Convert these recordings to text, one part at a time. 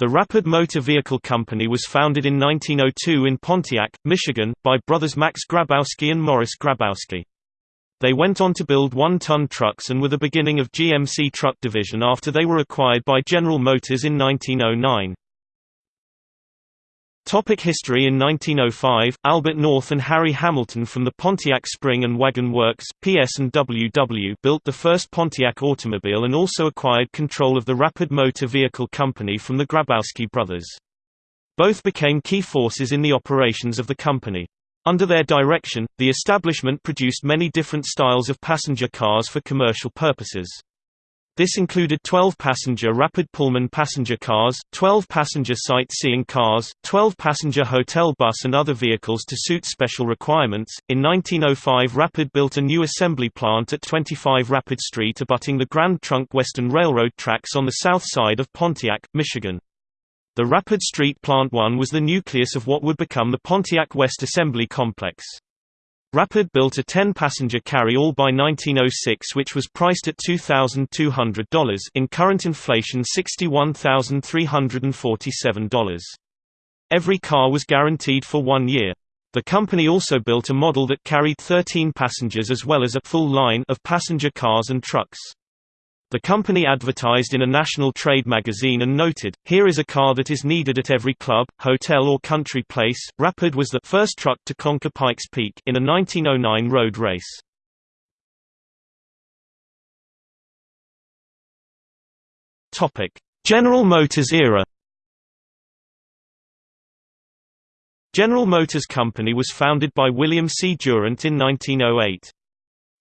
The Rapid Motor Vehicle Company was founded in 1902 in Pontiac, Michigan, by brothers Max Grabowski and Morris Grabowski. They went on to build one-ton trucks and were the beginning of GMC truck division after they were acquired by General Motors in 1909. Topic history In 1905, Albert North and Harry Hamilton from the Pontiac Spring and Wagon Works PS&WW built the first Pontiac automobile and also acquired control of the Rapid Motor Vehicle Company from the Grabowski brothers. Both became key forces in the operations of the company. Under their direction, the establishment produced many different styles of passenger cars for commercial purposes. This included 12-passenger rapid Pullman passenger cars, 12-passenger sightseeing cars, 12-passenger hotel bus and other vehicles to suit special requirements. In 1905 Rapid built a new assembly plant at 25 Rapid Street abutting the Grand Trunk Western Railroad tracks on the south side of Pontiac, Michigan. The Rapid Street Plant 1 was the nucleus of what would become the Pontiac West Assembly Complex. Rapid built a 10-passenger carry-all by 1906 which was priced at $2,200 in current inflation $61,347. Every car was guaranteed for one year. The company also built a model that carried 13 passengers as well as a full line of passenger cars and trucks. The company advertised in a national trade magazine and noted, Here is a car that is needed at every club, hotel or country place. Rapid was the first truck to conquer Pikes Peak in a 1909 road race. Topic: General Motors era. General Motors Company was founded by William C. Durant in 1908.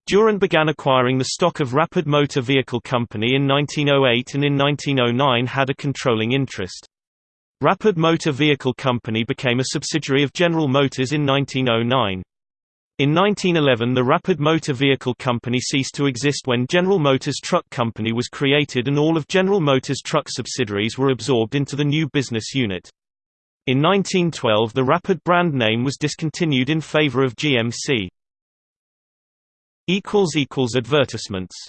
Durant began acquiring the stock of Rapid Motor Vehicle Company in 1908 and in 1909 had a controlling interest. Rapid Motor Vehicle Company became a subsidiary of General Motors in 1909. In 1911 the Rapid Motor Vehicle Company ceased to exist when General Motors Truck Company was created and all of General Motors truck subsidiaries were absorbed into the new business unit. In 1912 the Rapid brand name was discontinued in favor of GMC. Advertisements